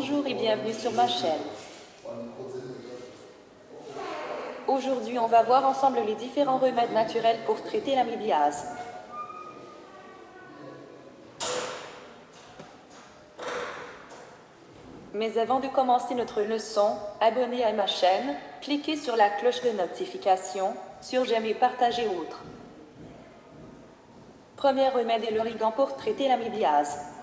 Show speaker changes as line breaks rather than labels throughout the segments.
Bonjour et bienvenue sur ma chaîne. Aujourd'hui, on va voir ensemble les différents remèdes naturels pour traiter l'amibiase. Mais avant de commencer notre leçon, abonnez à ma chaîne, cliquez sur la cloche de notification, sur j'aime et partagez autres. Premier remède est l'origan pour traiter l'amibiase.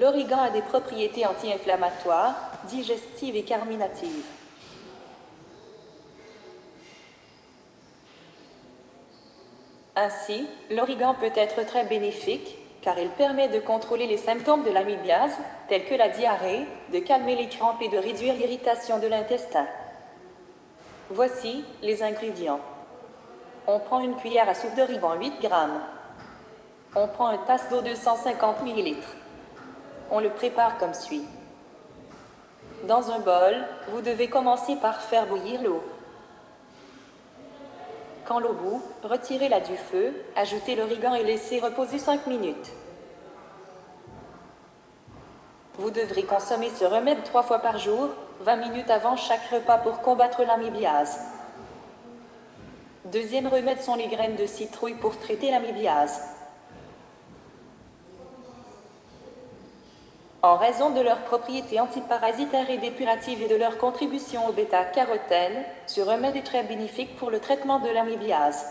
L'origan a des propriétés anti-inflammatoires, digestives et carminatives. Ainsi, l'origan peut être très bénéfique, car il permet de contrôler les symptômes de l'amibiase, tels que la diarrhée, de calmer les crampes et de réduire l'irritation de l'intestin. Voici les ingrédients. On prend une cuillère à soupe d'origan 8 g. On prend une tasse d'eau de 150 ml. On le prépare comme suit. Dans un bol, vous devez commencer par faire bouillir l'eau. Quand l'eau bout, retirez-la du feu, ajoutez l'origan et laissez reposer 5 minutes. Vous devrez consommer ce remède trois fois par jour, 20 minutes avant chaque repas pour combattre l'amibiase. Deuxième remède sont les graines de citrouille pour traiter l'amibiase. En raison de leurs propriétés antiparasitaires et dépuratives et de leur contribution au bêta-carotène, ce remède est très bénéfique pour le traitement de l'amibiase.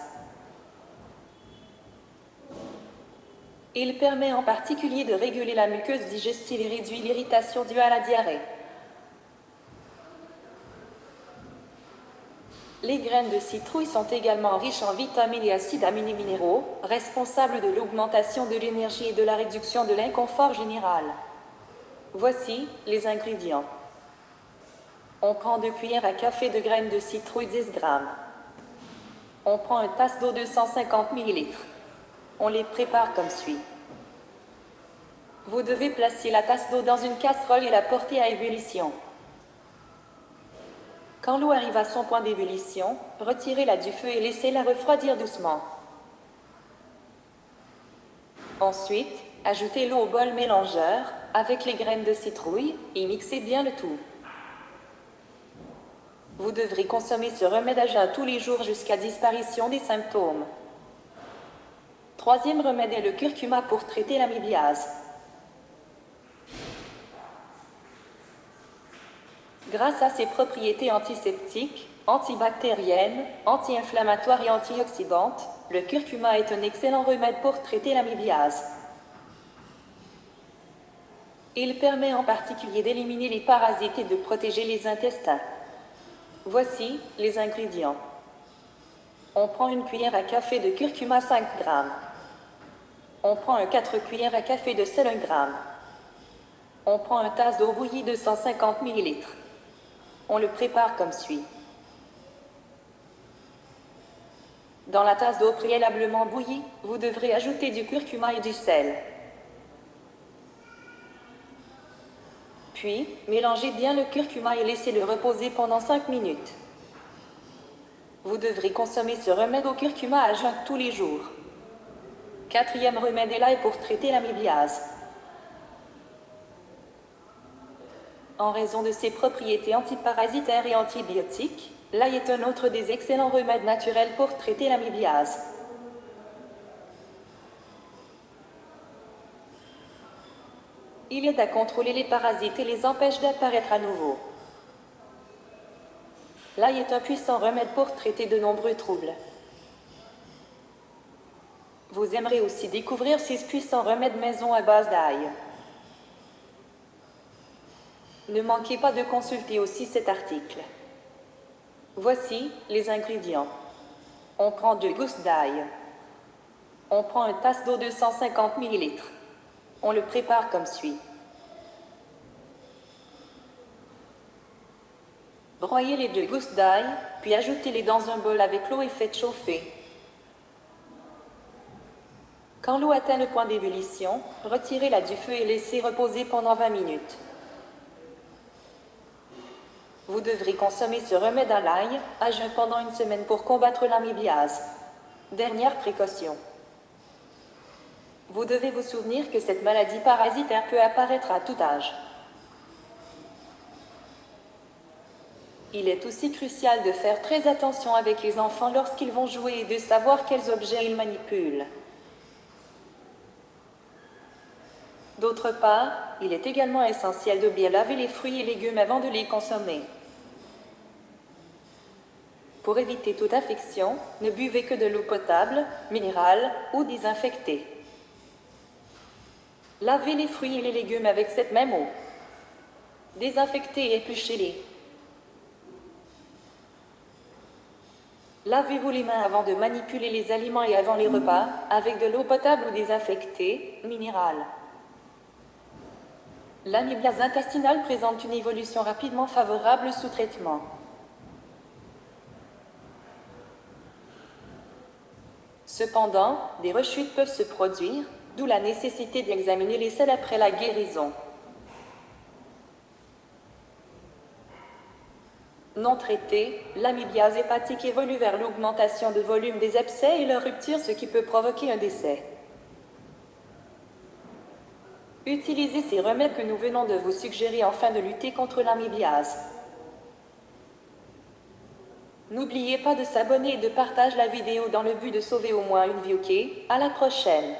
Il permet en particulier de réguler la muqueuse digestive et réduit l'irritation due à la diarrhée. Les graines de citrouille sont également riches en vitamines et acides aminés minéraux, responsables de l'augmentation de l'énergie et de la réduction de l'inconfort général. Voici les ingrédients. On prend deux cuillères à café de graines de citrouille 10 g. On prend une tasse d'eau de 150 ml. On les prépare comme suit. Vous devez placer la tasse d'eau dans une casserole et la porter à ébullition. Quand l'eau arrive à son point d'ébullition, retirez-la du feu et laissez-la refroidir doucement. Ensuite, ajoutez l'eau au bol mélangeur avec les graines de citrouille et mixez bien le tout. Vous devrez consommer ce remède à jeun tous les jours jusqu'à disparition des symptômes. Troisième remède est le curcuma pour traiter l'amibiase. Grâce à ses propriétés antiseptiques, antibactériennes, anti-inflammatoires et antioxydantes, le curcuma est un excellent remède pour traiter l'amibiase. Il permet en particulier d'éliminer les parasites et de protéger les intestins. Voici les ingrédients. On prend une cuillère à café de curcuma 5 g. On prend un 4 cuillères à café de sel 1 g. On prend une tasse d'eau bouillie de 150 ml. On le prépare comme suit. Dans la tasse d'eau préalablement bouillie, vous devrez ajouter du curcuma et du sel. Puis, mélangez bien le curcuma et laissez-le reposer pendant 5 minutes. Vous devrez consommer ce remède au curcuma à jeun tous les jours. Quatrième remède est là pour traiter l'amibiase. En raison de ses propriétés antiparasitaires et antibiotiques, l'ail est un autre des excellents remèdes naturels pour traiter l'amibiase. Il aide à contrôler les parasites et les empêche d'apparaître à nouveau. L'ail est un puissant remède pour traiter de nombreux troubles. Vous aimerez aussi découvrir six puissants remèdes maison à base d'ail. Ne manquez pas de consulter aussi cet article. Voici les ingrédients. On prend deux gousses d'ail. On prend une tasse d'eau de 150 ml. On le prépare comme suit. Broyez les deux gousses d'ail, puis ajoutez-les dans un bol avec l'eau et faites chauffer. Quand l'eau atteint le point d'ébullition, retirez-la du feu et laissez reposer pendant 20 minutes. Vous devrez consommer ce remède à l'ail à jeun pendant une semaine pour combattre l'amibiase. Dernière précaution. Vous devez vous souvenir que cette maladie parasitaire peut apparaître à tout âge. Il est aussi crucial de faire très attention avec les enfants lorsqu'ils vont jouer et de savoir quels objets ils manipulent. D'autre part, il est également essentiel de bien laver les fruits et légumes avant de les consommer. Pour éviter toute infection, ne buvez que de l'eau potable, minérale ou désinfectée. Lavez les fruits et les légumes avec cette même eau. Désinfectez et épluchez-les. Lavez-vous les mains avant de manipuler les aliments et avant les repas, avec de l'eau potable ou désinfectée, minérale. L'amibiase intestinale présente une évolution rapidement favorable sous traitement. Cependant, des rechutes peuvent se produire, d'où la nécessité d'examiner les selles après la guérison. Non traitée, l'amibiase hépatique évolue vers l'augmentation de volume des abcès et leur rupture, ce qui peut provoquer un décès. Utilisez ces remèdes que nous venons de vous suggérer afin de lutter contre l'amibiase. N'oubliez pas de s'abonner et de partager la vidéo dans le but de sauver au moins une vie, ok? À la prochaine